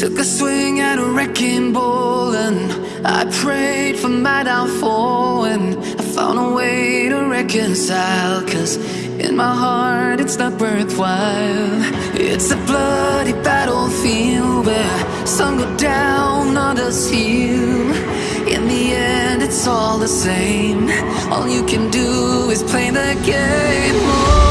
Took a swing at a wrecking ball and I prayed for my downfall and I found a way to reconcile Cause in my heart it's not worthwhile. It's a bloody battlefield where some go down, others heal. In the end it's all the same. All you can do is play the game.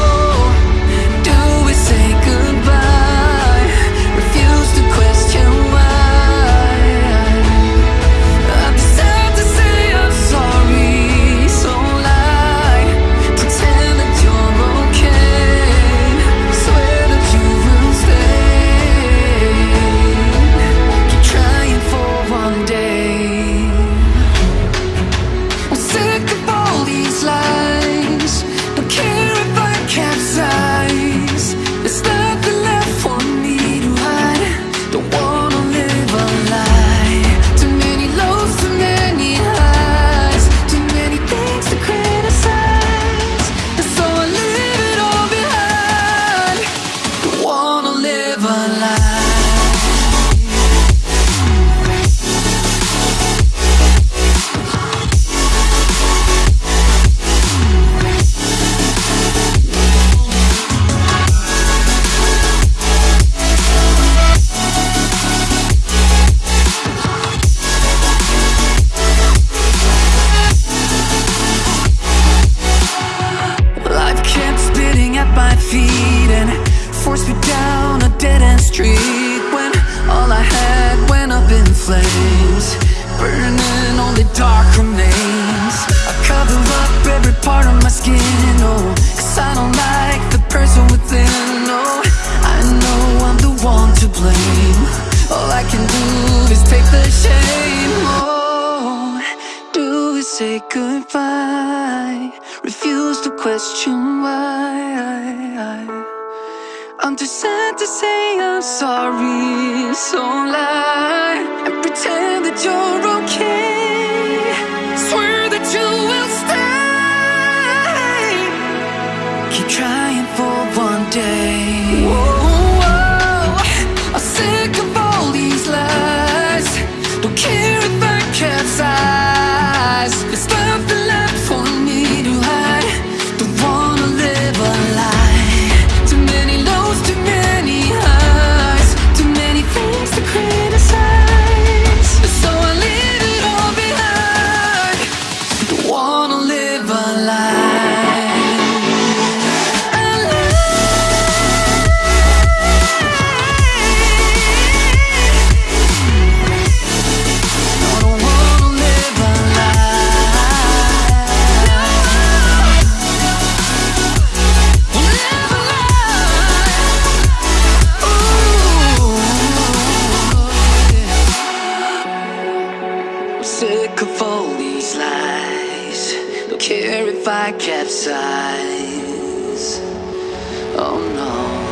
Feet and forced me down a dead end street when all I had went up in flames, burning only dark remains. I cover up every part of my skin, oh, cause I don't like the person within, oh, I know I'm the one to blame. All I can do is take the shame, oh, do we say goodbye? Refuse to question why. I'm too sad to say I'm sorry, so lie and pretend that you're care if I capsize. Oh no.